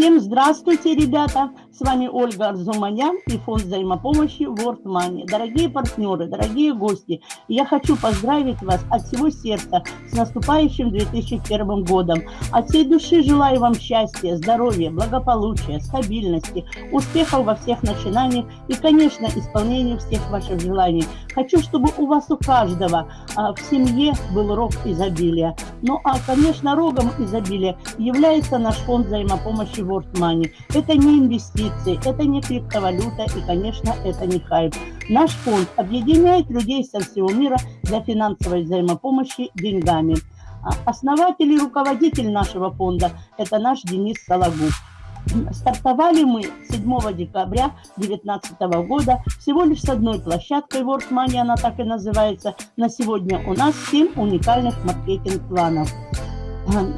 Всем здравствуйте, ребята! С вами Ольга Арзуманян и фонд взаимопомощи World Money. Дорогие партнеры, дорогие гости, я хочу поздравить вас от всего сердца с наступающим 2001 годом. От всей души желаю вам счастья, здоровья, благополучия, стабильности, успехов во всех начинаниях и, конечно, исполнения всех ваших желаний. Хочу, чтобы у вас у каждого а, в семье был рог изобилия. Ну а, конечно, рогом изобилия является наш фонд взаимопомощи World Money. Это не инвестиции, это не криптовалюта и, конечно, это не хайп. Наш фонд объединяет людей со всего мира для финансовой взаимопомощи деньгами. А, основатель и руководитель нашего фонда – это наш Денис Сологуб. Стартовали мы 7 декабря 2019 года всего лишь с одной площадкой World Money, она так и называется. На сегодня у нас 7 уникальных маркетинг-планов.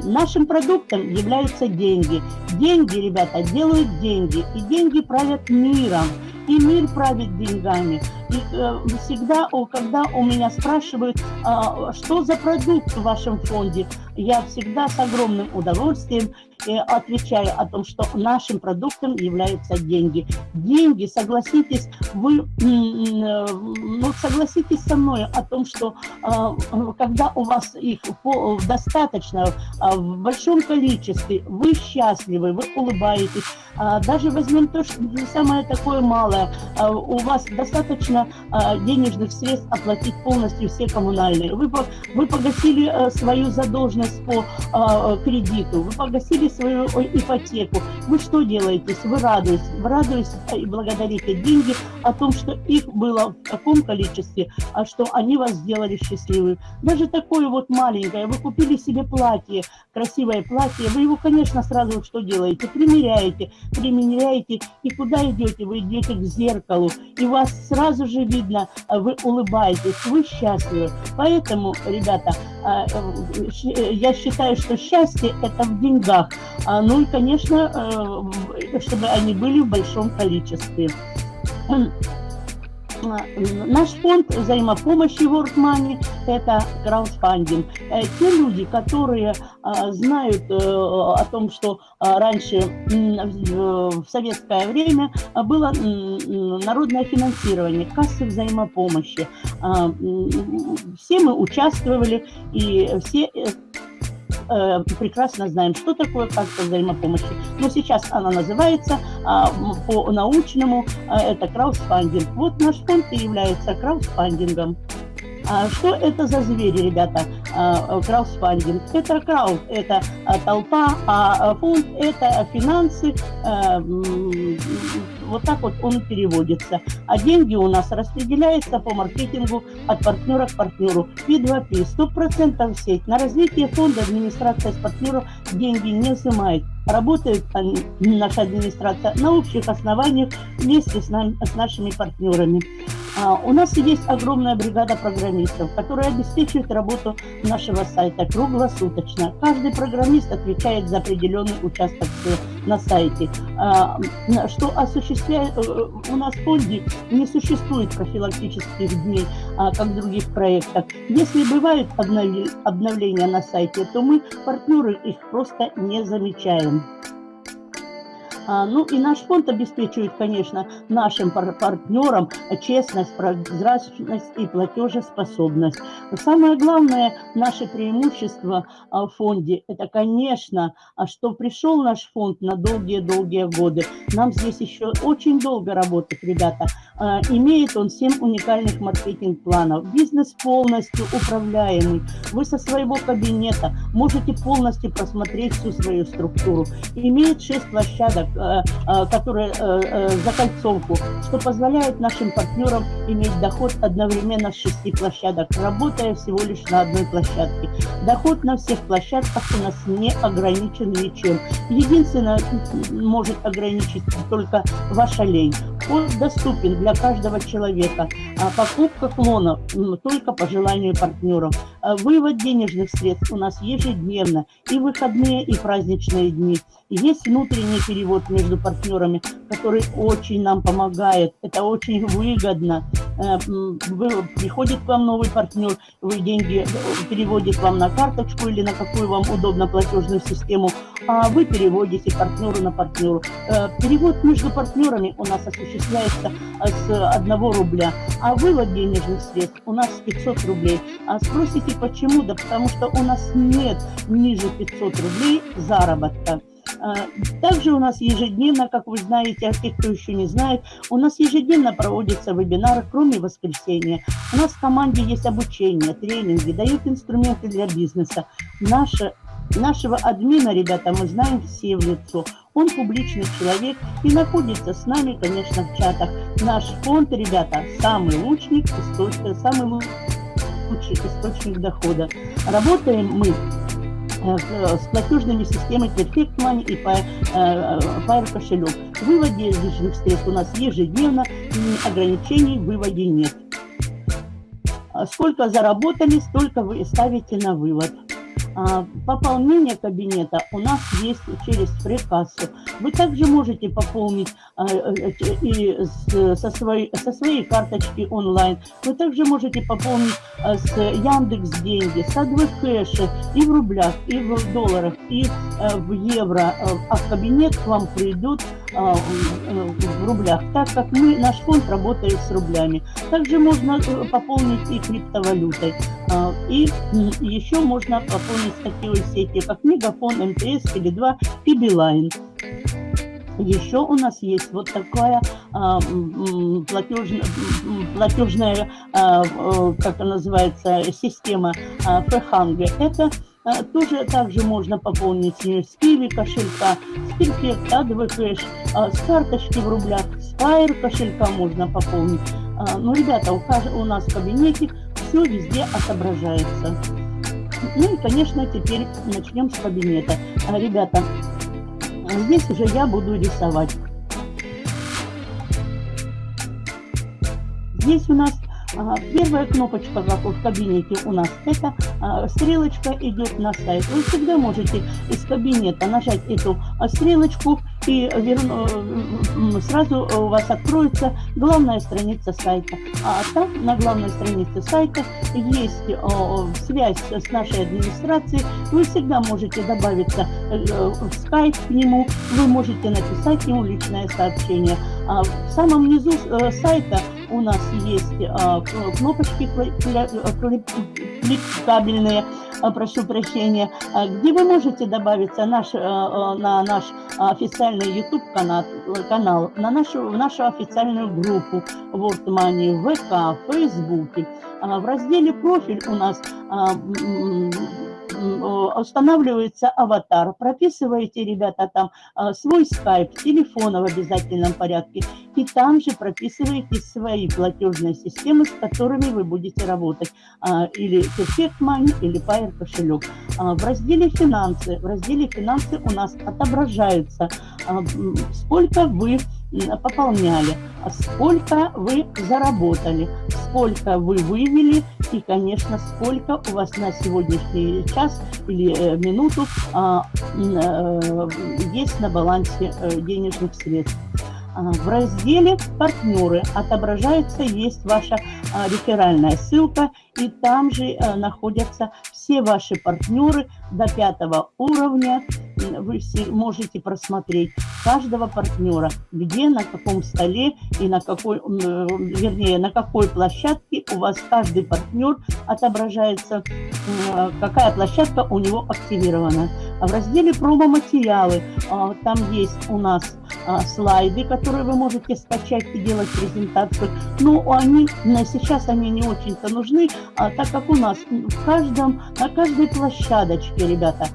Нашим продуктом являются деньги. Деньги, ребята, делают деньги. И деньги правят миром. И мир правит деньгами. И э, всегда, когда у меня спрашивают, э, что за продукт в вашем фонде, я всегда с огромным удовольствием отвечаю о том, что нашим продуктом являются деньги. Деньги, согласитесь, вы ну, согласитесь со мной о том, что а, когда у вас их достаточно, а, в большом количестве, вы счастливы, вы улыбаетесь, а, даже возьмем то, что самое такое малое, у вас достаточно денежных средств оплатить полностью все коммунальные. Вы, вы погасили свою задолженность по кредиту, вы погасили свою ипотеку. Вы что делаете? Вы радуетесь, вы радуетесь и благодарите деньги о том, что их было в таком количестве, а что они вас сделали счастливым. Даже такое вот маленькое, вы купили себе платье, красивое платье, вы его, конечно, сразу что делаете? Примеряете, примеряете, и куда идете? Вы идете к зеркалу, и вас сразу же видно, а вы улыбаетесь, вы счастливы. Поэтому, ребята, а, э, э, я считаю, что счастье – это в деньгах. А, ну и, конечно, э, чтобы они были в большом количестве. Наш фонд взаимопомощи World Money – это краудфандинг. Те люди, которые а, знают о том, что раньше в советское время было народное финансирование, кассы взаимопомощи. Все мы участвовали, и все э, прекрасно знаем, что такое карта взаимопомощи. Но сейчас она называется э, по-научному, э, это краудфандинг. Вот наш фонд и является краудфандингом. А что это за звери, ребята? А, краудфандинг. Это крауд, это а, толпа, а фонд – это финансы, а, вот так вот он переводится. А деньги у нас распределяются по маркетингу от партнера к партнеру. P2P, 100% сеть. На развитие фонда администрация с партнеров деньги не взимает. Работает наша администрация на общих основаниях вместе с, нами, с нашими партнерами. А, у нас есть огромная бригада программистов, которая обеспечивает работу нашего сайта круглосуточно. Каждый программист отвечает за определенный участок на сайте. А, что осуществляет, э, у нас в фонде не существует профилактических дней, а, как в других проектах. Если бывают обновления на сайте, то мы, партнеры, их просто не замечаем. А, ну и наш фонд обеспечивает, конечно, нашим партнерам честность, прозрачность и платежеспособность. Но самое главное, наше преимущество а, в фонде, это, конечно, а что пришел наш фонд на долгие-долгие годы. Нам здесь еще очень долго работать, ребята. Имеет он 7 уникальных маркетинг-планов. Бизнес полностью управляемый. Вы со своего кабинета можете полностью просмотреть всю свою структуру. Имеет 6 площадок которые э, закольцовку, что позволяет нашим партнерам иметь доход одновременно с шести площадок, работая всего лишь на одной площадке. Доход на всех площадках у нас не ограничен ничем. Единственное, может ограничить только ваша лень. Он доступен для каждого человека. А покупка клонов только по желанию партнеров. А вывод денежных средств у нас ежедневно. И выходные, и праздничные дни. Есть внутренний перевод между партнерами, который очень нам помогает. Это очень выгодно. приходит к вам новый партнер, вы деньги переводит вам на карточку или на какую вам удобно платежную систему, а вы переводите партнеру на партнеру. Перевод между партнерами у нас осуществляется с 1 рубля, а вывод денежных средств у нас 500 рублей. А спросите, почему? Да потому что у нас нет ниже 500 рублей заработка. А, также у нас ежедневно, как вы знаете, а те, кто еще не знает, у нас ежедневно проводятся вебинары, кроме воскресенья. У нас в команде есть обучение, тренинги, дают инструменты для бизнеса. Наша Нашего админа, ребята, мы знаем все в лицо. Он публичный человек и находится с нами, конечно, в чатах. Наш фонд, ребята, самый лучший источник, самый лучший источник дохода. Работаем мы с платежными системами Perfect Money и Fire э, кошелек. В выводе денежных средств у нас ежедневно, ограничений в выводе нет. Сколько заработали, столько вы ставите на вывод. А, пополнение кабинета у нас есть через фрикассу. Вы также можете пополнить а, э, и со своей, со своей карточки онлайн. Вы также можете пополнить а, с Яндекс деньги, с АДВ кэша и в рублях, и в долларах, и в евро. А в кабинет к вам придут в рублях, так как мы, наш фонд работает с рублями. Также можно э, пополнить и криптовалютой. И еще можно пополнить такие сети, как Мегафон, МТС, Теле2 и Билайн. Еще у нас есть вот такая а, платежная, платежная а, как она называется, система а, Фреханге. Это а, тоже также можно пополнить с Киви кошелька, с Перфект, Адвы Кэш, а, с карточки в рублях, с Fire кошелька можно пополнить. А, ну, ребята, у, у нас в кабинете все везде отображается. Ну и, конечно, теперь начнем с кабинета. А, ребята, здесь уже я буду рисовать. Здесь у нас Первая кнопочка в кабинете у нас это а, стрелочка идет на сайт. Вы всегда можете из кабинета нажать эту а, стрелочку и верну, сразу у вас откроется главная страница сайта. А там на главной странице сайта есть связь с нашей администрацией. Вы всегда можете добавиться э, в скайп к нему, вы можете написать ему личное сообщение. А в самом низу э, сайта у нас есть а, кнопочки кликабельные, а, прошу прощения, а, где вы можете добавиться наш, на наш официальный YouTube канал, на нашу, нашу официальную группу World Money ВК, в Фейсбуке. В разделе «Профиль» у нас устанавливается аватар, прописываете, ребята, там свой скайп, телефона в обязательном порядке, и там же прописываете свои платежные системы, с которыми вы будете работать, или Perfect Money, или Fire кошелек. В разделе «Финансы», в разделе «Финансы» у нас отображается, сколько вы пополняли, а сколько вы заработали, сколько вы вывели? И, конечно, сколько у вас на сегодняшний час или э, минуту а, э, есть на балансе э, денежных средств. А, в разделе «Партнеры» отображается, есть ваша а, реферальная ссылка, и там же находятся все ваши партнеры до пятого уровня, вы все можете просмотреть каждого партнера, где, на каком столе и на какой, вернее, на какой площадке у вас каждый партнер отображается, какая площадка у него активирована. В разделе промо-материалы а, там есть у нас а, слайды, которые вы можете скачать и делать презентацию. Но они сейчас они не очень-то нужны, а, так как у нас в каждом, на каждой площадочке, ребята,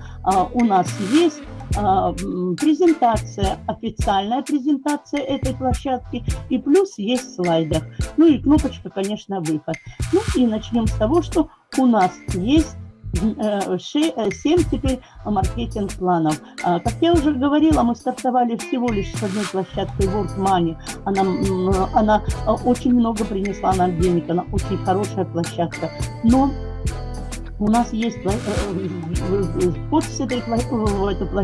у нас есть презентация, официальная презентация этой площадки, и плюс есть слайдер. Ну и кнопочка, конечно, выход. Ну и начнем с того, что у нас есть 7 э, теперь маркетинг-планов. А, как я уже говорила, мы стартовали всего лишь с одной площадкой World Money. Она, она очень много принесла нам денег, она очень хорошая площадка. Но у нас есть вход э, с этой,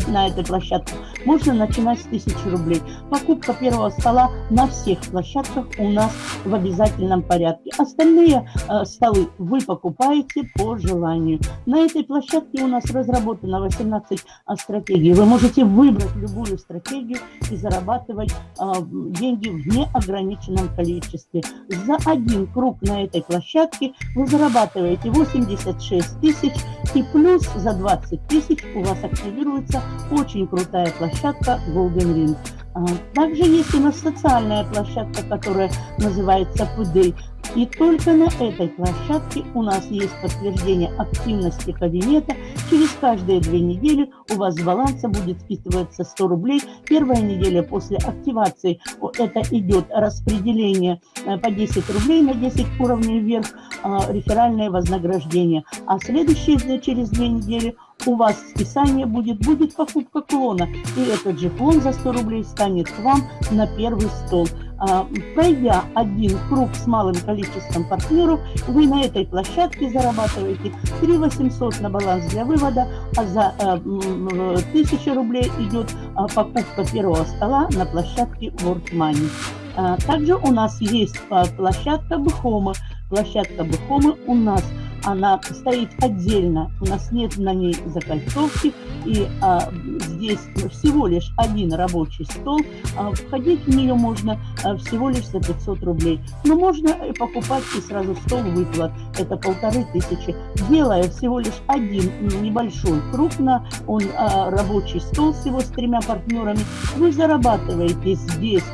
на этой площадке, можно начинать с 1000 рублей. Покупка первого стола на всех площадках у нас в обязательном порядке. Остальные э, столы вы покупаете по желанию. На этой площадке у нас разработано 18 э, стратегий. Вы можете выбрать любую стратегию и зарабатывать э, деньги в неограниченном количестве. За один круг на этой площадке вы зарабатываете 86 тысяч и плюс за 20 тысяч у вас активируется очень крутая площадка Golden Ring. А, также есть у нас социальная площадка, которая называется Pudey. И только на этой площадке у нас есть подтверждение активности кабинета. Через каждые две недели у вас с баланса будет списываться 100 рублей. Первая неделя после активации это идет распределение э, по 10 рублей на 10 уровней вверх, а, реферальное вознаграждение. А следующие через две недели у вас списание будет, будет покупка клона. И этот же клон за 100 рублей станет к вам на первый стол. А, пройдя один круг с малым количеством партнеров, вы на этой площадке зарабатываете 3 800 на баланс для вывода, а за 1000 э, рублей идет а, покупка первого стола на площадке World Money. А, также у нас есть площадка Бхома. Площадка Бхома у нас она стоит отдельно, у нас нет на ней закольцовки, и а, здесь всего лишь один рабочий стол, а, входить в нее можно а, всего лишь за 500 рублей. Но можно покупать и сразу стол выплат, это полторы тысячи, делая всего лишь один небольшой круг на он а, рабочий стол всего с тремя партнерами, вы зарабатываете здесь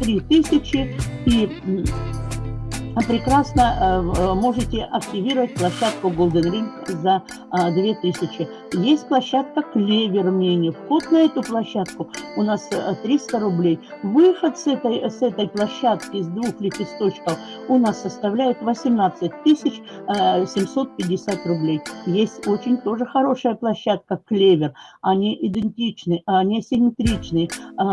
3000 и прекрасно э, э, можете активировать площадку Golden Ring за 2000. А, Есть площадка Клевер Мини. Вход на эту площадку у нас 300 э, рублей. Выход с этой, с этой площадки из двух лепесточков у нас составляет 18 750 рублей. Есть очень тоже хорошая площадка Клевер. Они идентичны, они симметричны. А,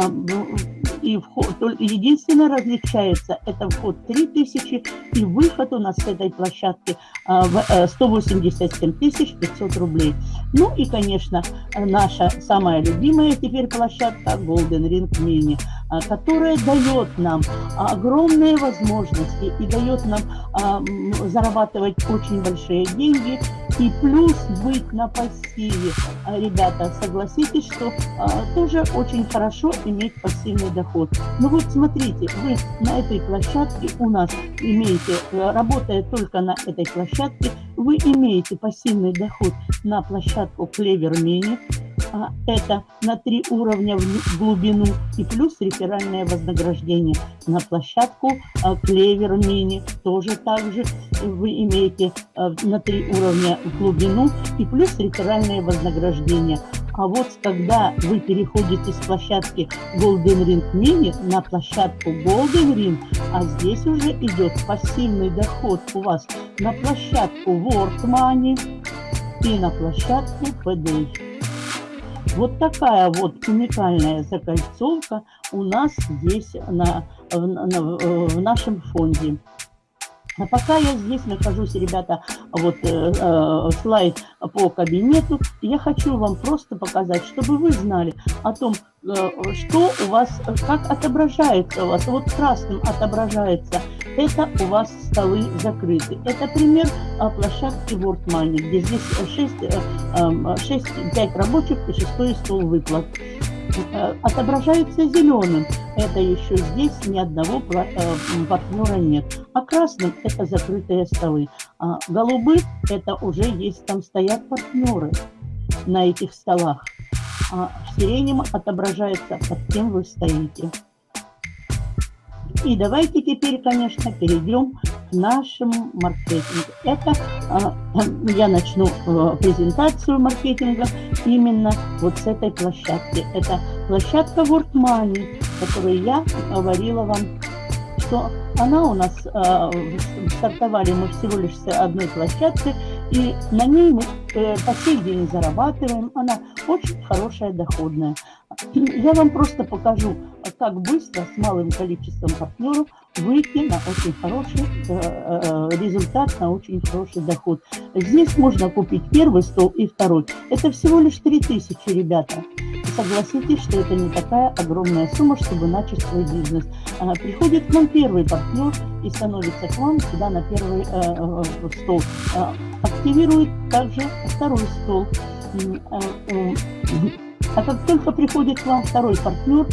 и вход, единственное различается, это вход 3000 и выход у нас с этой площадки 187 э, 500 рублей. Ну и, конечно, наша самая любимая теперь площадка Golden Ring Mini, э, которая дает нам огромные возможности и дает нам зарабатывать очень большие деньги и плюс быть на пассиве. А, ребята, согласитесь, что а, тоже очень хорошо иметь пассивный доход. Ну вот смотрите, вы на этой площадке у нас имеете, э, работая только на этой площадке, вы имеете пассивный доход на площадку Clever Mini, а, это на три уровня в глубину и плюс реферальное вознаграждение. На площадку Клевер Мини тоже также вы имеете на три уровня в глубину и плюс реферальное вознаграждение. А вот когда вы переходите с площадки Golden Ring Mini на площадку Golden Ring, а здесь уже идет пассивный доход у вас на площадку World Money и на площадку PDA. Вот такая вот уникальная закольцовка у нас здесь на, в, на, в нашем фонде. А пока я здесь нахожусь, ребята, вот э, э, слайд по кабинету, я хочу вам просто показать, чтобы вы знали о том, э, что у вас, как отображается у вас. Вот красным отображается, это у вас столы закрыты. Это пример э, площадки World Money, где здесь 6, 6 5 рабочих и 6 стол выплат. Э, отображается зеленым. Это еще здесь ни одного э, партнера нет. А красным это закрытые столы. А голубым это уже есть, там стоят партнеры на этих столах. А сиреневым отображается, под кем вы стоите. И давайте теперь, конечно, перейдем к нашему маркетингу. Это а, я начну а, презентацию маркетинга именно вот с этой площадки. Это площадка World Money, которую я говорила вам, что она у нас а, стартовали мы всего лишь с одной площадки, и на ней мы э, по сей день зарабатываем. Она очень хорошая, доходная. Я вам просто покажу, как быстро с малым количеством партнеров выйти на очень хороший э, э, результат, на очень хороший доход. Здесь можно купить первый стол и второй. Это всего лишь 3000, ребята. Согласитесь, что это не такая огромная сумма, чтобы начать свой бизнес. А, приходит к нам первый партнер и становится к вам сюда на первый э, э, стол. А, активирует также второй стол. Э, а как только приходит к вам второй партнер,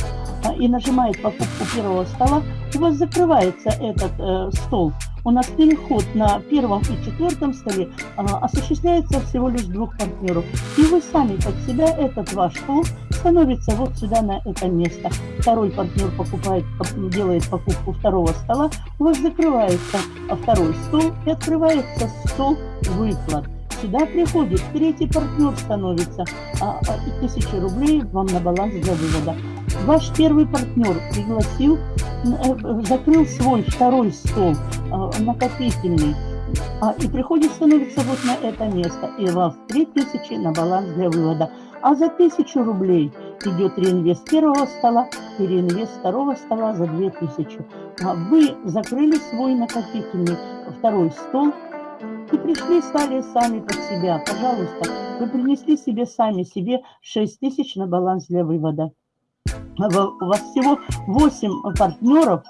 а, и нажимает покупку первого стола, у вас закрывается этот э, стол. У нас переход на первом и четвертом столе э, осуществляется всего лишь двух партнеров. И вы сами под себя, этот ваш стол, становится вот сюда на это место. Второй партнер покупает, делает покупку второго стола, у вас закрывается второй стол и открывается стол выплат сюда приходит, третий партнер становится, а, а, тысяча рублей вам на баланс для вывода. Ваш первый партнер пригласил, э, закрыл свой второй стол а, накопительный, а, и приходит, становится вот на это место, и у вас 3000 на баланс для вывода. А за 1000 рублей идет реинвест первого стола и реинвест второго стола за 2000. А вы закрыли свой накопительный второй стол, и пришли, стали сами под себя. Пожалуйста, вы принесли себе сами себе 6 тысяч на баланс для вывода. У вас всего 8 партнеров,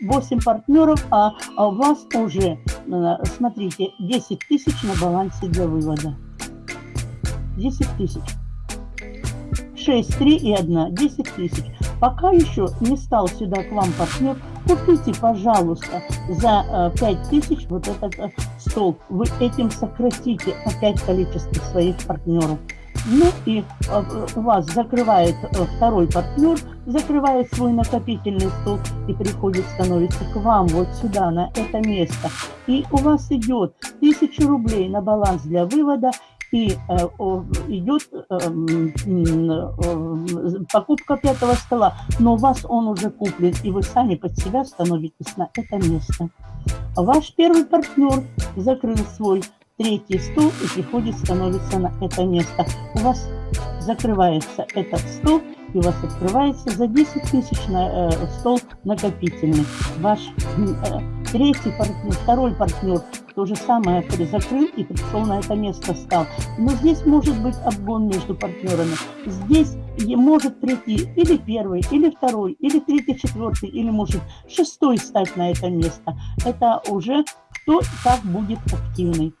8 партнеров, а, а у вас уже, э, смотрите, 10 тысяч на балансе для вывода. 10 тысяч. 6, 3 и 1, 10 тысяч. Пока еще не стал сюда к вам партнер, купите, пожалуйста, за 5 э, вот этот э, стол. Вы этим сократите опять количество своих партнеров. Ну и э, у вас закрывает второй партнер, закрывает свой накопительный стол и приходит, становится к вам вот сюда, на это место. И у вас идет 1000 рублей на баланс для вывода и э, идет э, э, покупка пятого стола, но у вас он уже куплен, и вы сами под себя становитесь на это место. Ваш первый партнер закрыл свой третий стол и приходит, становится на это место. У вас закрывается этот стол, и у вас открывается за 10 тысяч на э, стол накопительный. Ваш э, третий партнер, второй партнер то же самое закрыл и пришел на это место, стал. Но здесь может быть обгон между партнерами. Здесь может прийти или первый, или второй, или третий, четвертый, или может шестой стать на это место. Это уже кто как будет активный.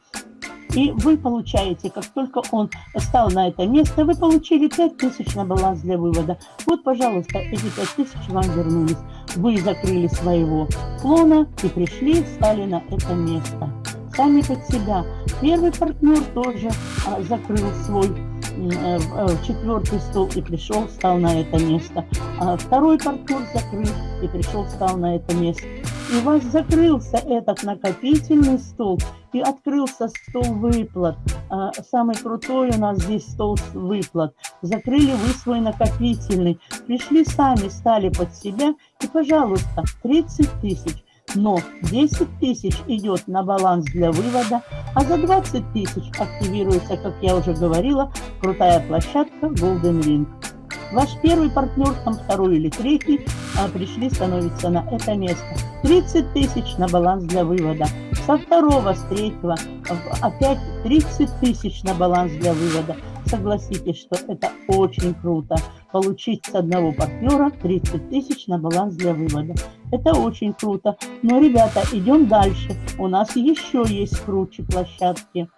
И вы получаете, как только он стал на это место, вы получили 5000 на баланс для вывода. Вот, пожалуйста, эти 5000 вам вернулись. Вы закрыли своего клона и пришли, стали на это место. Сами под себя. Первый партнер тоже а, закрыл свой э, э, четвертый стол и пришел, стал на это место. А второй партнер закрыл и пришел, стал на это место. И у вас закрылся этот накопительный стол и открылся стол выплат. А, самый крутой у нас здесь стол выплат. Закрыли вы свой накопительный, пришли сами, стали под себя и, пожалуйста, 30 тысяч. Но 10 тысяч идет на баланс для вывода, а за 20 тысяч активируется, как я уже говорила, крутая площадка Golden Ring. Ваш первый партнер, там второй или третий, а, пришли, становится на это место. 30 тысяч на баланс для вывода. Со второго, с третьего опять 30 тысяч на баланс для вывода. Согласитесь, что это очень круто. Получить с одного партнера 30 тысяч на баланс для вывода. Это очень круто. Но, ребята, идем дальше. У нас еще есть круче площадки.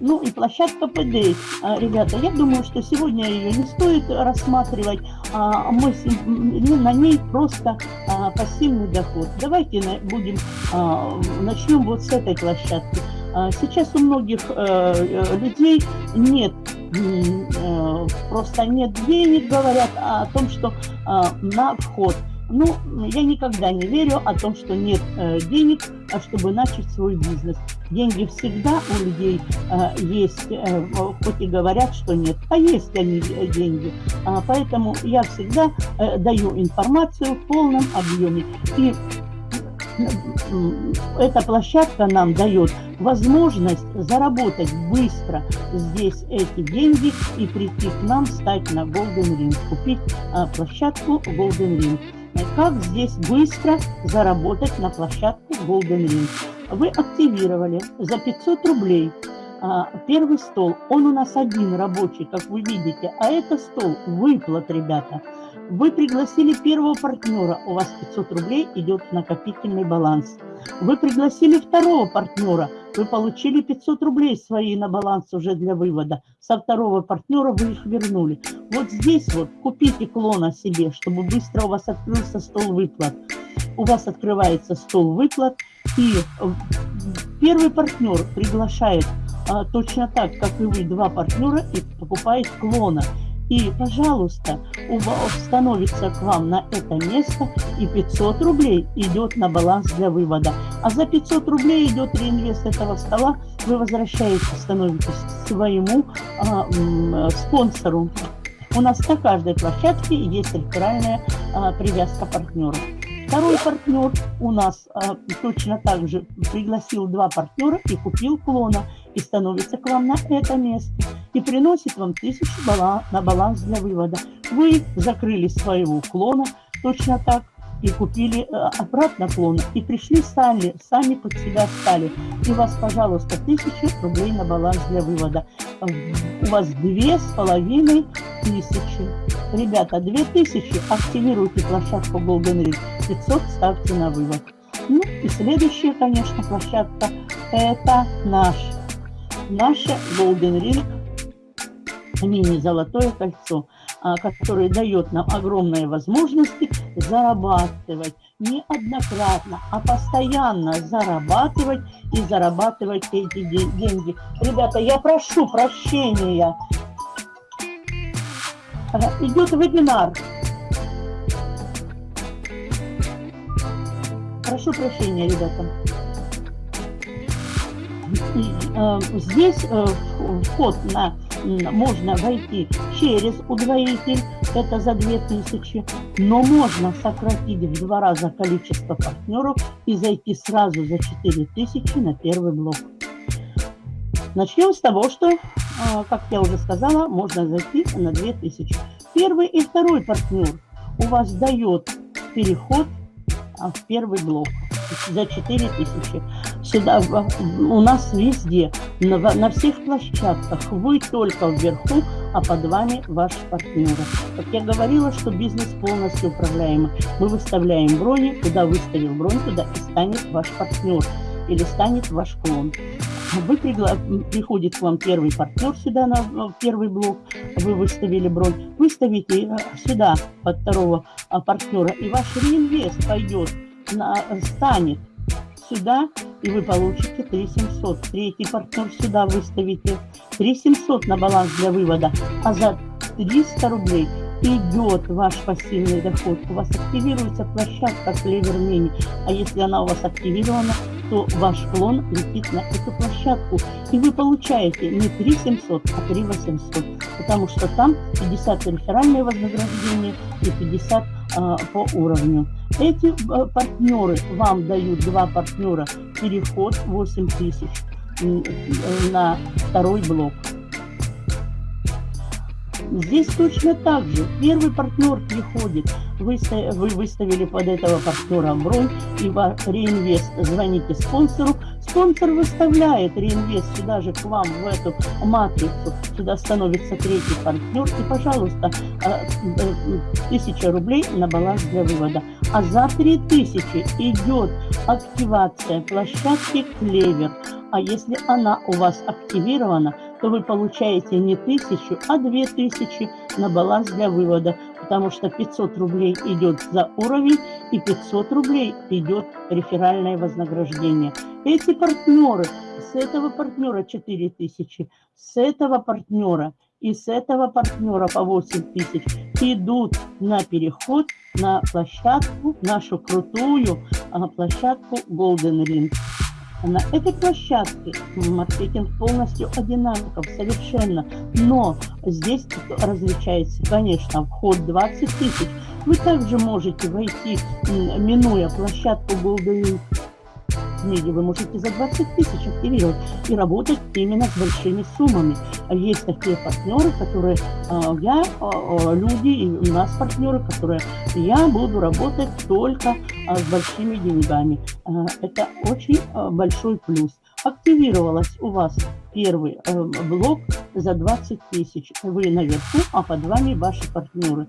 Ну и площадка ПД. А, ребята, я думаю, что сегодня ее не стоит рассматривать. А, мы на ней просто пассивный доход. Давайте будем начнем вот с этой площадки. Сейчас у многих э, людей нет э, просто нет денег, говорят о том, что на вход ну, я никогда не верю о том, что нет э, денег, а чтобы начать свой бизнес. Деньги всегда у людей э, есть, э, хоть и говорят, что нет, а есть они э, деньги. А, поэтому я всегда э, даю информацию в полном объеме. И эта площадка нам дает возможность заработать быстро здесь эти деньги и прийти к нам, стать на Golden Ring, купить а, площадку Golden Ring. Как здесь быстро заработать на площадку Golden Ring? Вы активировали за 500 рублей а, первый стол. Он у нас один рабочий, как вы видите, а это стол выплат, ребята. Вы пригласили первого партнера, у вас 500 рублей идет в накопительный баланс. Вы пригласили второго партнера, вы получили 500 рублей свои на баланс уже для вывода. Со второго партнера вы их вернули. Вот здесь вот купите клона себе, чтобы быстро у вас открылся стол выплат. У вас открывается стол выплат, и первый партнер приглашает а, точно так, как и вы, два партнера и покупает клона. И, пожалуйста, становится к вам на это место, и 500 рублей идет на баланс для вывода. А за 500 рублей идет реинвест этого стола, вы возвращаете, становитесь своему а, спонсору. У нас на каждой площадке есть реферальная а, привязка партнеров. Второй партнер у нас а, точно так же пригласил два партнера и купил клона, и становится к вам на это место, и приносит вам тысячу баланс, на баланс для вывода. Вы закрыли своего клона точно так, и купили э, обратно клон, и пришли сами, сами под себя стали. И у вас, пожалуйста, тысяча рублей на баланс для вывода. У вас две с половиной тысячи. Ребята, две тысячи, активируйте площадку Golden Ring, 500 ставьте на вывод. Ну и следующая, конечно, площадка, это наш, наша Golden Ring мини-золотое кольцо. А, который дает нам огромные возможности зарабатывать неоднократно, а постоянно зарабатывать и зарабатывать эти деньги. Ребята, я прошу прощения. Идет вебинар. Прошу прощения, ребята. Э, здесь э, вход на можно войти через удвоитель, это за 2000, но можно сократить в два раза количество партнеров и зайти сразу за 4000 на первый блок. Начнем с того, что, а, как я уже сказала, можно зайти на 2000. Первый и второй партнер у вас дает переход а, в первый блок за 4 Сюда, у нас везде, на, на всех площадках, вы только вверху, а под вами ваши партнеры. Как я говорила, что бизнес полностью управляемый. Мы выставляем брони, куда выставил бронь, туда и станет ваш партнер или станет ваш клон. Вы пригла... приходит к вам первый партнер сюда на первый блок, вы выставили бронь, выставите э, сюда под второго а, партнера, и ваш реинвест пойдет на, станет сюда, и вы получите 3700. Третий партнер сюда выставите 3700 на баланс для вывода, а за 300 рублей идет ваш пассивный доход. У вас активируется площадка Клевер Мини, а если она у вас активирована, то ваш клон летит на эту площадку, и вы получаете не 3700, а 3800, потому что там 50 реферальное вознаграждение и 50 а, по уровню. Эти а, партнеры вам дают, два партнера, переход 8000 на второй блок. Здесь точно так же. Первый партнер приходит, вы, вы выставили под этого партнера бронь, и реинвест, звоните спонсору, спонсор выставляет реинвест сюда же к вам, в эту матрицу, сюда становится третий партнер, и, пожалуйста, а, э, рублей на баланс для вывода. А за 3000 идет активация площадки Клевер. А если она у вас активирована, то вы получаете не тысячу, а две тысячи на баланс для вывода, потому что 500 рублей идет за уровень и 500 рублей идет реферальное вознаграждение. Эти партнеры, с этого партнера 4 тысячи, с этого партнера и с этого партнера по 8 тысяч идут на переход на площадку, нашу крутую а, площадку Golden Ring. На этой площадке маркетинг полностью одинаков, совершенно. Но здесь различается, конечно, вход 20 тысяч. Вы также можете войти, минуя площадку Golden книги вы можете за 20 тысяч активировать и работать именно с большими суммами. Есть такие партнеры, которые а, я, а, а, люди, и у нас партнеры, которые я буду работать только с большими деньгами. Это очень большой плюс. Активировалась у вас первый э, блок за 20 тысяч. Вы наверху, а под вами ваши партнеры.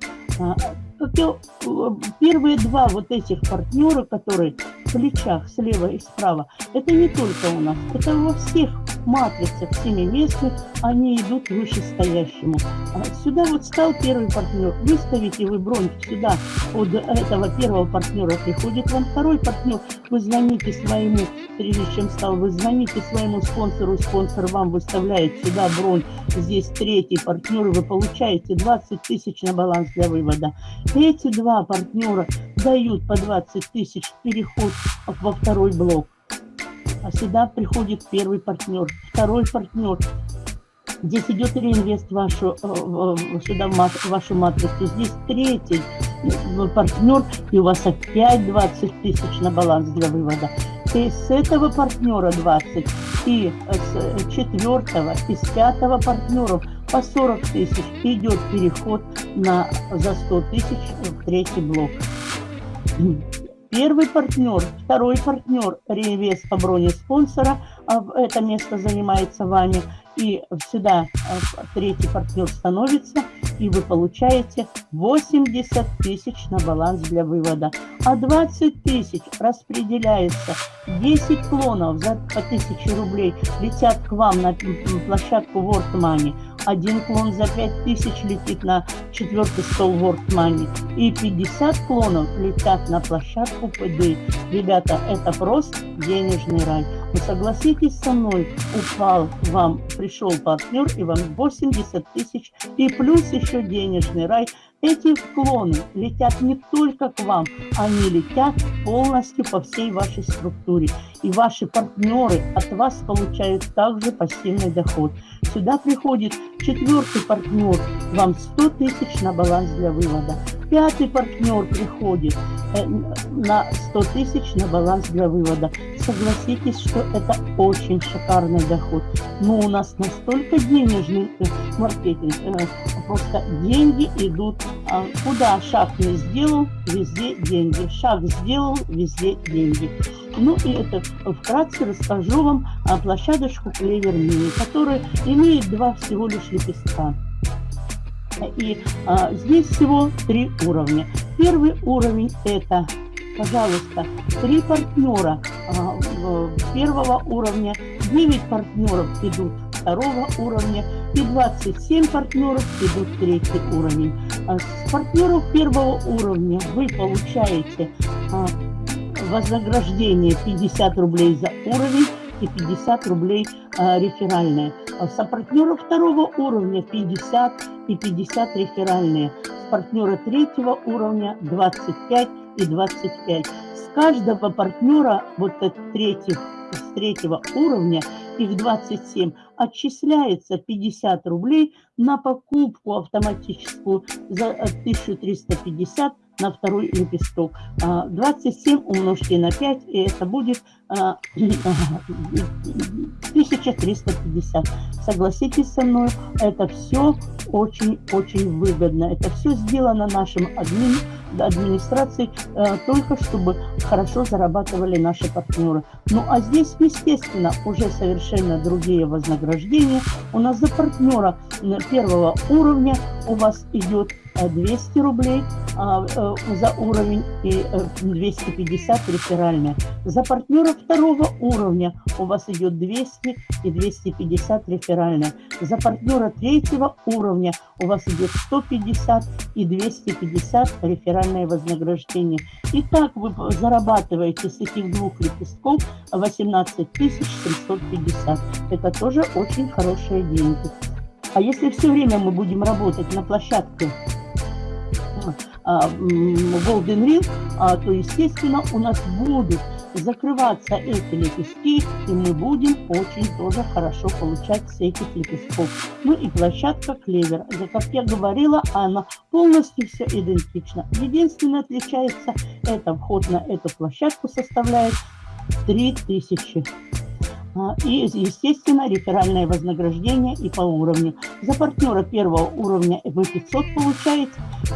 Первые два вот этих партнера, которые в плечах слева и справа, это не только у нас, это во всех матрицах семиместных, они идут вышестоящему. А сюда вот стал первый партнер, выставите вы бронь сюда, под этого первого партнера приходит вам второй партнер, вы звоните своему, прежде чем стал, вы звоните своему спонсору, спонсор вам выставляет сюда бронь, здесь третий партнер, вы получаете 20 тысяч на баланс для вывода. Эти два партнера дают по 20 тысяч переход во второй блок. А сюда приходит первый партнер, второй партнер. Здесь идет реинвест вашу, э, сюда в вашу матрицу. Здесь третий э, партнер, и у вас опять 20 тысяч на баланс для вывода. И с этого партнера 20, и с четвертого, и с пятого партнеров по 40 тысяч идет переход на, за 100 тысяч в третий блок. Первый партнер, второй партнер, реинвест по броне спонсора, а это место занимается вами, и сюда э, третий партнер становится, и вы получаете 80 тысяч на баланс для вывода. А 20 тысяч распределяется, 10 клонов за по 1000 рублей летят к вам на площадку World Money, один клон за 5000 летит на четвертый стол World Money, и 50 клонов летят на площадку ПД. Ребята, это просто денежный рай. Вы согласитесь со мной, упал вам, пришел партнер, и вам 80 тысяч, и плюс еще денежный рай. Эти клоны летят не только к вам, они летят полностью по всей вашей структуре. И ваши партнеры от вас получают также пассивный доход. Сюда приходит четвертый партнер, вам 100 тысяч на баланс для вывода. Пятый партнер приходит э, на 100 тысяч на баланс для вывода. Согласитесь, что это очень шикарный доход. Но у нас настолько денежный э, маркетинг, э, просто деньги идут. А куда шаг не сделал, везде деньги. Шаг сделал, везде деньги. Ну и это вкратце расскажу вам о площадочку Клевер Мини, которая имеет два всего лишь лепестка. И а, здесь всего три уровня. Первый уровень это, пожалуйста, три партнера а, первого уровня, 9 партнеров идут второго уровня и 27 партнеров идут третий уровень. А с партнеров первого уровня вы получаете а, вознаграждение 50 рублей за уровень и 50 рублей а, реферальные. А с партнера второго уровня 50 и 50 реферальные. С партнера третьего уровня 25 и 25. С каждого партнера вот третьих, с третьего уровня их 27 отчисляется 50 рублей на покупку автоматическую за 1350 на второй лепесток. 27 а, умножьте на 5, и это будет 1350. А, Согласитесь со мной, это все очень-очень выгодно. Это все сделано нашим админ, администрацией, э, только чтобы хорошо зарабатывали наши партнеры. Ну а здесь, естественно, уже совершенно другие вознаграждения. У нас за партнера первого уровня у вас идет 200 э, рублей а, э, за уровень и 250 реферальная. За партнера второго уровня у вас идет 200 и 250 реферальная. За партнера третьего уровня у вас идет 150 и 250 реферальное вознаграждение. И так вы зарабатываете с этих двух лепестков 18 750. Это тоже очень хорошие деньги. А если все время мы будем работать на площадке Golden Ring, а, то, естественно, у нас будут закрываться эти лепестки, и мы будем очень тоже хорошо получать с этих лепестков. Ну и площадка клевер. За, как я говорила, она полностью все идентична. Единственное отличается, это вход на эту площадку составляет 3000 а, и, естественно, реферальное вознаграждение и по уровню. За партнера первого уровня вы 500 получаете,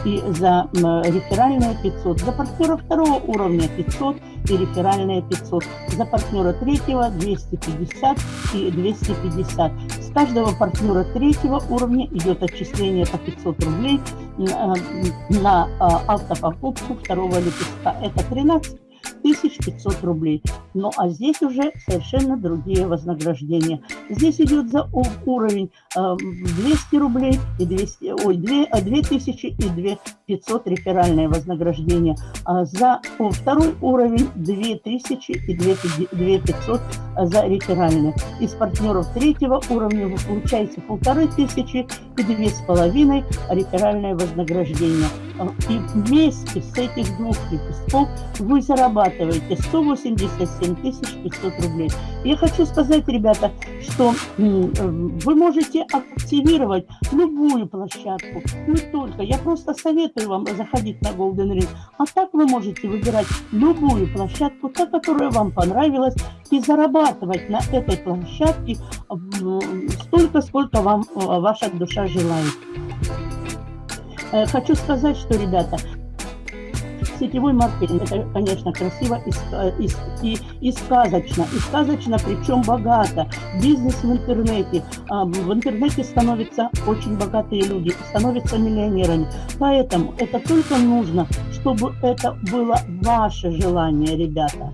и за реферальное 500. За партнера второго уровня 500 и реферальное 500. За партнера третьего 250 и 250. С каждого партнера третьего уровня идет отчисление по 500 рублей а, на а, автопокупку второго лепестка. Это 13 1500 рублей. Ну а здесь уже совершенно другие вознаграждения. Здесь идет за уровень 200 э, рублей и 200, ой, 2, 2000 и 2500 реферальное вознаграждение. А за второй уровень 2000 и 2500 за реферальное. Из партнеров третьего уровня вы получаете полторы тысячи и две с половиной реферальное вознаграждение. Э, и вместе с этих двух лепестков вы зарабатываете 187 500 рублей. Я хочу сказать, ребята, что вы можете активировать любую площадку, не только. Я просто советую вам заходить на Golden Ring. А так вы можете выбирать любую площадку, та, которая вам понравилась, и зарабатывать на этой площадке столько, сколько вам э, ваша душа желает. Э, хочу сказать, что, ребята, сетевой маркетинг, это, конечно, красиво и, и, и, и сказочно. И сказочно, причем богато. Бизнес в интернете. А, в интернете становятся очень богатые люди, становятся миллионерами. Поэтому это только нужно, чтобы это было ваше желание, ребята.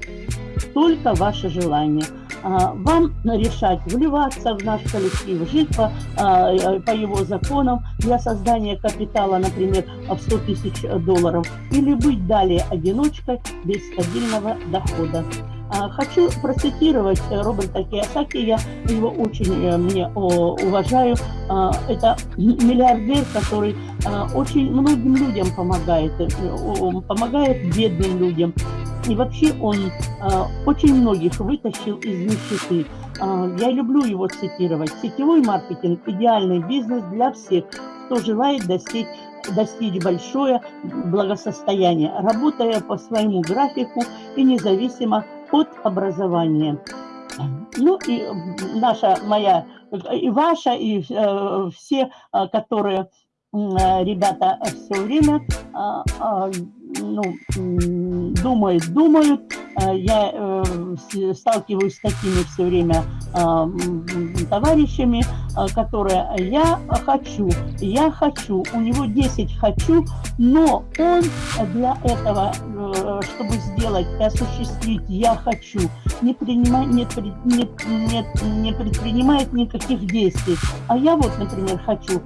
Только ваше желание. А, вам решать, вливаться в наш коллектив, жить по, а, э, по его законам для создания капитала, например, в 100 тысяч долларов, или быть далее одиночкой без стабильного дохода. А, хочу процитировать Роберта Киосаки, я его очень э, мне уважаю. Это миллиардер, который очень многим людям помогает, э, помогает бедным людям. И вообще он э, очень многих вытащил из нищеты. Э, я люблю его цитировать. Сетевой маркетинг – идеальный бизнес для всех, кто желает достичь достичь большое благосостояние, работая по своему графику и независимо от образования. Ну и наша, моя, и ваша, и э, все, которые э, ребята все время э, э, ну, думают, думают. Э, я э, сталкиваюсь с такими все время э, товарищами, которые я хочу, я хочу, у него 10 хочу, но он для этого, чтобы сделать осуществить я хочу, не, принимает, не, не, не, не предпринимает никаких действий. А я вот, например, хочу.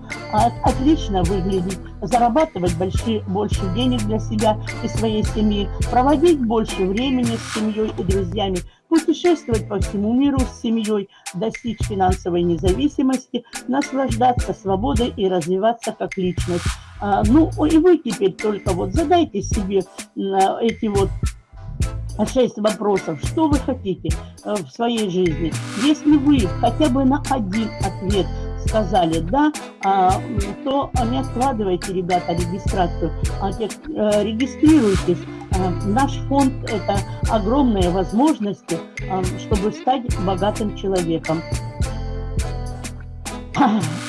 Отлично выглядеть, зарабатывать большие, больше денег для себя и своей семьи, проводить больше времени с семьей и друзьями, путешествовать по всему миру с семьей, достичь финансовой независимости, наслаждаться свободой и развиваться как личность. А, ну, и вы теперь только вот задайте себе эти вот шесть вопросов, что вы хотите э, в своей жизни. Если вы хотя бы на один ответ сказали «да», а, то не откладывайте, ребята, регистрацию, а э, регистрируйтесь. А, наш фонд – это огромные возможности, а, чтобы стать богатым человеком.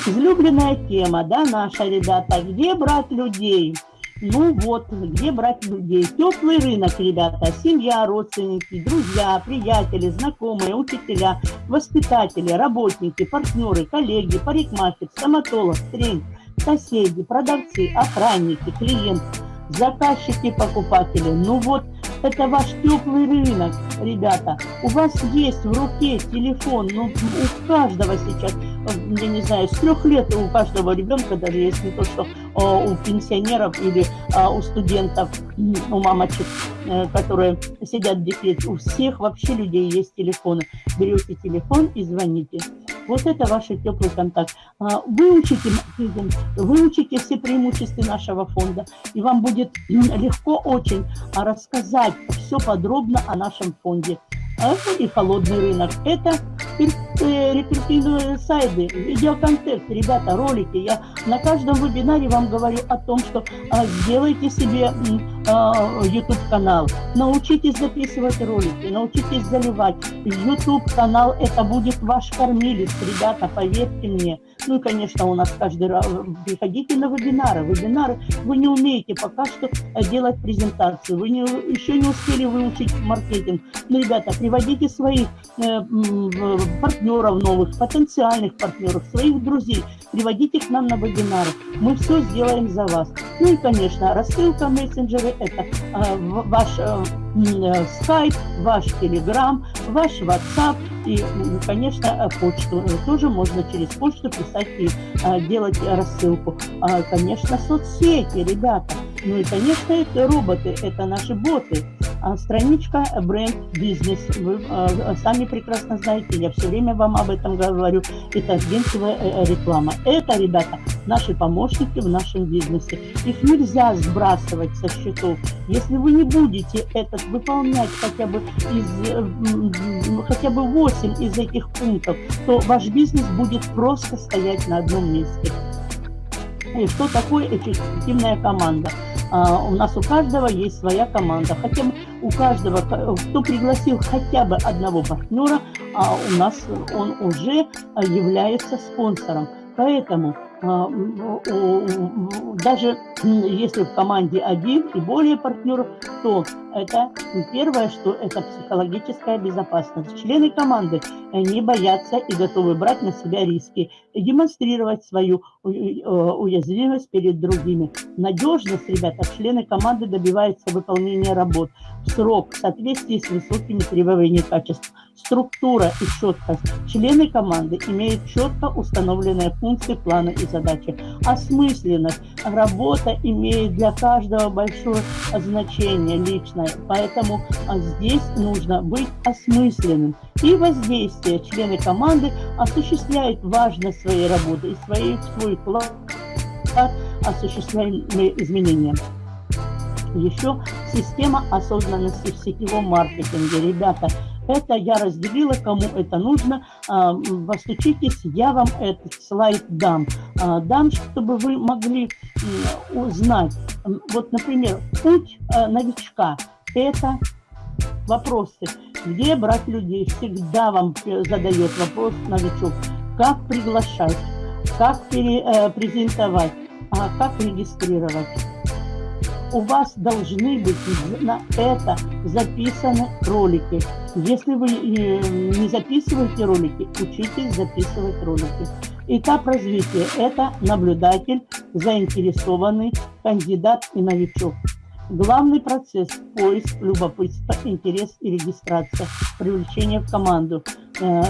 Излюбленная тема, да, наша, ребята, где брать людей? Ну вот, где брать людей? Теплый рынок, ребята, семья, родственники, друзья, приятели, знакомые, учителя, воспитатели, работники, партнеры, коллеги, парикмахер, стоматолог, тренер, соседи, продавцы, охранники, клиенты, заказчики, покупатели. Ну вот, это ваш теплый рынок, ребята. У вас есть в руке телефон, ну, у каждого сейчас, я не знаю, с трех лет у каждого ребенка, даже если то, что у пенсионеров или а, у студентов, у мамочек, э, которые сидят в декрете, у всех вообще людей есть телефоны. Берете телефон и звоните. Вот это ваш теплый контакт. А, выучите выучите все преимущества нашего фонда, и вам будет легко очень рассказать все подробно о нашем фонде. А и холодный рынок. Это э, рекрутинговые сайты, видеоконтент, ребята, ролики. Я на каждом вебинаре вам говорю о том, что а, сделайте себе а, YouTube-канал, научитесь записывать ролики, научитесь заливать. YouTube-канал это будет ваш кормилец, ребята, поверьте мне. Ну и, конечно, у нас каждый раз, приходите на вебинары. Вебинары вы не умеете пока что э, делать презентацию, вы не, еще не успели выучить маркетинг. Ну, ребята, приводите своих э, партнеров новых, потенциальных партнеров, своих друзей, приводите к нам на вебинары. Мы все сделаем за вас. Ну и, конечно, рассылка мессенджеры – это э, ваш э, э, скайп, ваш телеграм, ваш WhatsApp и, конечно, почту. Тоже можно через почту писать и э, делать рассылку. А, конечно, соцсети, ребята. Ну и, конечно, это роботы, это наши боты. А страничка бренд бизнес. Вы а, сами прекрасно знаете, я все время вам об этом говорю. Это агентовая э, э, реклама. Это, ребята, наши помощники в нашем бизнесе. Их нельзя сбрасывать со счетов. Если вы не будете этот выполнять хотя бы из хотя бы 8 из этих пунктов, то ваш бизнес будет просто стоять на одном месте. И что такое эффективная команда? А, у нас у каждого есть своя команда. Хотя у каждого, кто пригласил хотя бы одного партнера, а у нас он уже является спонсором. Поэтому а, даже если в команде один и более партнеров, то это первое, что это психологическая безопасность. Члены команды не боятся и готовы брать на себя риски, демонстрировать свою э, уязвимость перед другими. Надежность, ребята, члены команды добиваются выполнения работ в срок, в соответствии с высокими требованиями качества. Структура и четкость. Члены команды имеют четко установленные функции, планы и задачи. Осмысленность. Работа имеет для каждого большое значение личное, поэтому а, здесь нужно быть осмысленным. И воздействие члены команды осуществляют важность своей работы и свои, свой вклад осуществляемые изменения еще система осознанности в сетевом маркетинге. Ребята, это я разделила, кому это нужно. А, постучитесь, я вам этот слайд дам. А, дам, чтобы вы могли узнать. Вот, например, путь э, новичка – это вопросы. Где брать людей? Всегда вам задает вопрос новичок. Как приглашать? Как э, презентовать? А как регистрировать? У вас должны быть на это записаны ролики. Если вы э, не записываете ролики, учитесь записывать ролики. Этап развития – это наблюдатель, заинтересованный, кандидат и новичок. Главный процесс – поиск, любопытство, интерес и регистрация, привлечение в команду. Э,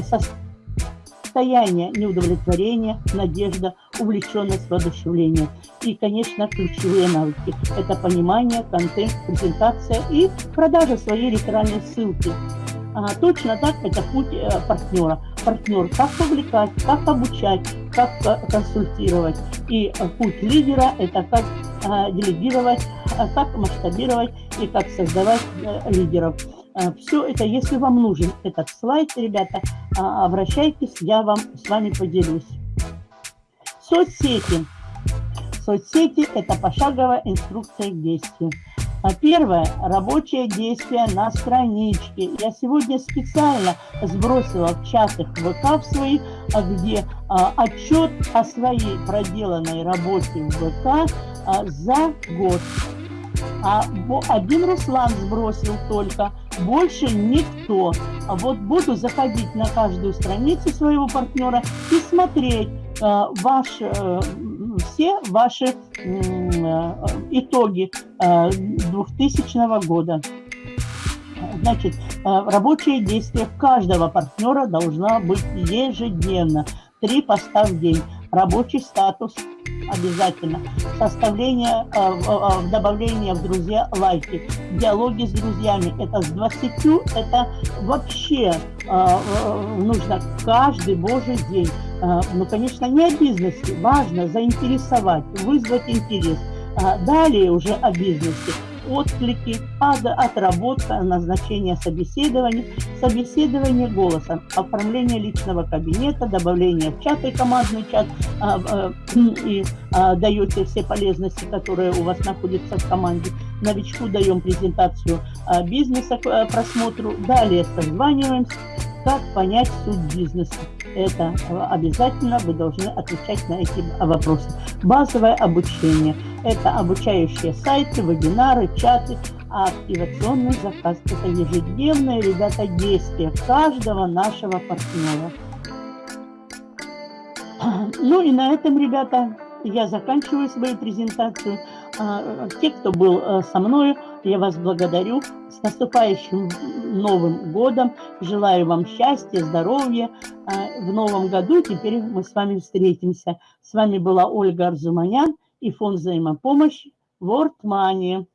состояние неудовлетворения, надежда, увлеченность, воодушевление. И, конечно, ключевые навыки – это понимание, контент, презентация и продажа своей реферальной ссылки. А, точно так это путь э, партнера. Партнер, как повлекать, как обучать, как э, консультировать. И э, путь лидера – это как э, делегировать, э, как масштабировать и как создавать э, лидеров. Э, Все это, если вам нужен этот слайд, ребята, а, обращайтесь, я вам с вами поделюсь. Соцсети. Соцсети – это пошаговая инструкция к действию. А первое – рабочее действие на страничке. Я сегодня специально сбросила в чатах ВК в свои, а, где а, отчет о своей проделанной работе в ВК а, за год. А один Руслан сбросил только, больше никто. А вот буду заходить на каждую страницу своего партнера и смотреть э, ваш, э, все ваши э, итоги э, 2000 года. Значит, э, рабочее действие каждого партнера должна быть ежедневно. Три поста в день рабочий статус обязательно, составление, э, добавление в друзья лайки, диалоги с друзьями, это с 20, это вообще нужно каждый божий день. Ну, конечно, не о бизнесе, важно заинтересовать, вызвать интерес. Далее уже о бизнесе отклики, отработка, назначение собеседования, собеседование голосом, оформление личного кабинета, добавление в чат и командный чат, а, а, и а, даете все полезности, которые у вас находятся в команде. Новичку даем презентацию бизнеса к просмотру. Далее созваниваемся, как понять суть бизнеса. Это обязательно вы должны отвечать на эти вопросы. Базовое обучение – это обучающие сайты, вебинары, чаты, а активационный заказ. Это ежедневное, ребята, действие каждого нашего партнера. Ну и на этом, ребята, я заканчиваю свою презентацию. А, те, кто был э, со мной, я вас благодарю. С наступающим Новым годом. Желаю вам счастья, здоровья а, в новом году. Теперь мы с вами встретимся. С вами была Ольга Арзуманян и фонд взаимопомощи World Money.